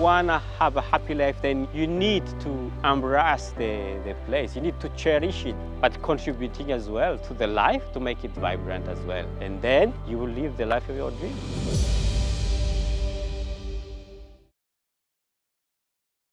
want to have a happy life, then you need to embrace the, the place. You need to cherish it, but contributing as well to the life to make it vibrant as well. And then you will live the life of your dreams.